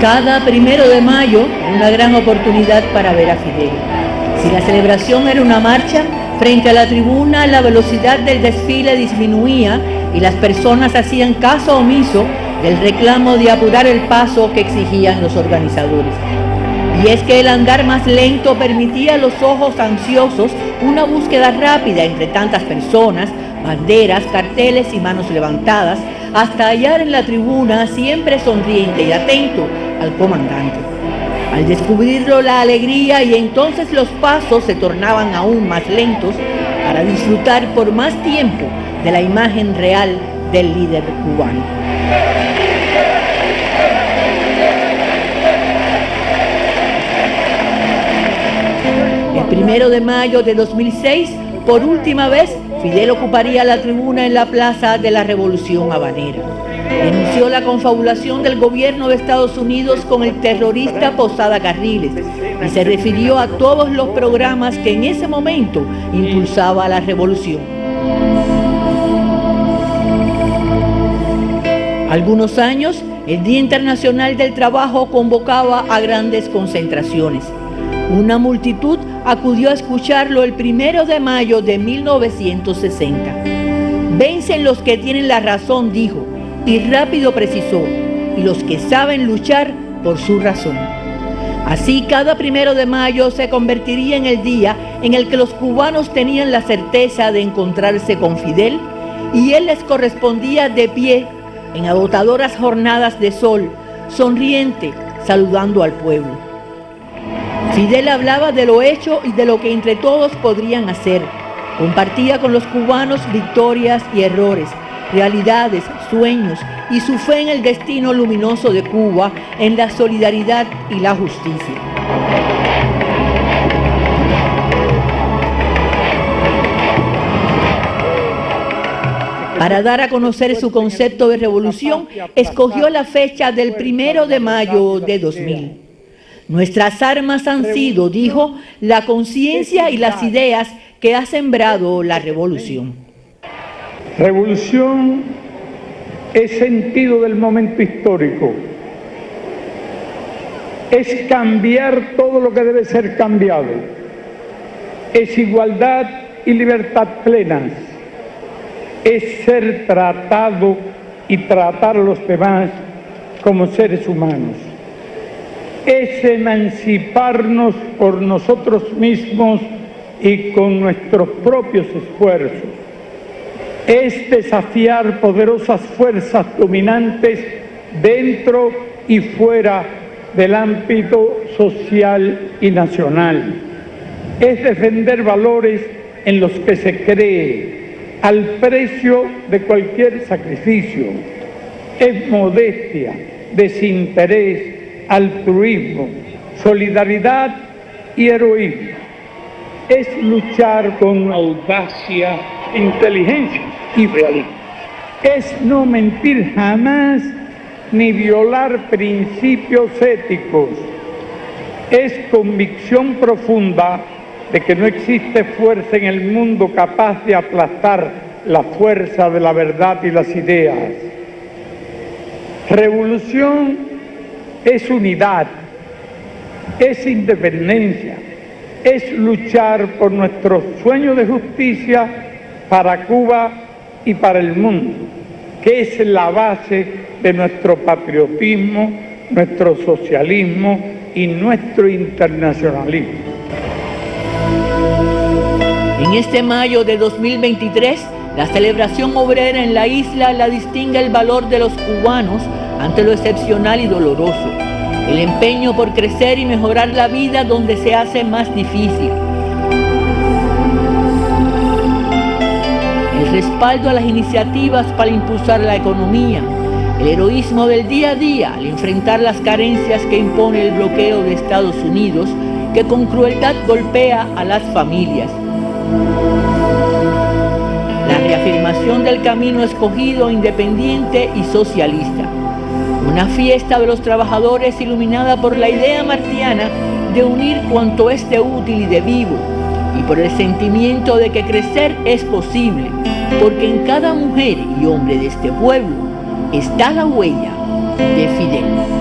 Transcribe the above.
Cada primero de mayo una gran oportunidad para ver a Fidel. Si la celebración era una marcha, frente a la tribuna la velocidad del desfile disminuía y las personas hacían caso omiso del reclamo de apurar el paso que exigían los organizadores. Y es que el andar más lento permitía a los ojos ansiosos una búsqueda rápida entre tantas personas, banderas, carteles y manos levantadas, hasta hallar en la tribuna siempre sonriente y atento al comandante. Al descubrirlo la alegría y entonces los pasos se tornaban aún más lentos para disfrutar por más tiempo de la imagen real del líder cubano. El primero de mayo de 2006, por última vez, Fidel ocuparía la tribuna en la Plaza de la Revolución Habanera. Denunció la confabulación del gobierno de Estados Unidos con el terrorista Posada Carriles y se refirió a todos los programas que en ese momento impulsaba la revolución. Algunos años, el Día Internacional del Trabajo convocaba a grandes concentraciones. Una multitud acudió a escucharlo el primero de mayo de 1960. Vencen los que tienen la razón, dijo, y rápido precisó, y los que saben luchar por su razón. Así cada primero de mayo se convertiría en el día en el que los cubanos tenían la certeza de encontrarse con Fidel y él les correspondía de pie en agotadoras jornadas de sol, sonriente, saludando al pueblo. Fidel hablaba de lo hecho y de lo que entre todos podrían hacer. Compartía con los cubanos victorias y errores, realidades, sueños y su fe en el destino luminoso de Cuba, en la solidaridad y la justicia. Para dar a conocer su concepto de revolución, escogió la fecha del primero de mayo de 2000. Nuestras armas han sido, dijo, la conciencia y las ideas que ha sembrado la revolución. Revolución es sentido del momento histórico. Es cambiar todo lo que debe ser cambiado. Es igualdad y libertad plenas es ser tratado y tratar a los demás como seres humanos. Es emanciparnos por nosotros mismos y con nuestros propios esfuerzos. Es desafiar poderosas fuerzas dominantes dentro y fuera del ámbito social y nacional. Es defender valores en los que se cree, al precio de cualquier sacrificio. Es modestia, desinterés, altruismo, solidaridad y heroísmo. Es luchar con audacia, inteligencia y realismo. Es no mentir jamás ni violar principios éticos. Es convicción profunda de que no existe fuerza en el mundo capaz de aplastar la fuerza de la verdad y las ideas. Revolución es unidad, es independencia, es luchar por nuestro sueño de justicia para Cuba y para el mundo, que es la base de nuestro patriotismo, nuestro socialismo y nuestro internacionalismo. En este mayo de 2023, la celebración obrera en la isla la distingue el valor de los cubanos ante lo excepcional y doloroso, el empeño por crecer y mejorar la vida donde se hace más difícil, el respaldo a las iniciativas para impulsar la economía, el heroísmo del día a día al enfrentar las carencias que impone el bloqueo de Estados Unidos que con crueldad golpea a las familias, la reafirmación del camino escogido independiente y socialista. Una fiesta de los trabajadores iluminada por la idea martiana de unir cuanto es de útil y de vivo, y por el sentimiento de que crecer es posible, porque en cada mujer y hombre de este pueblo está la huella de Fidel.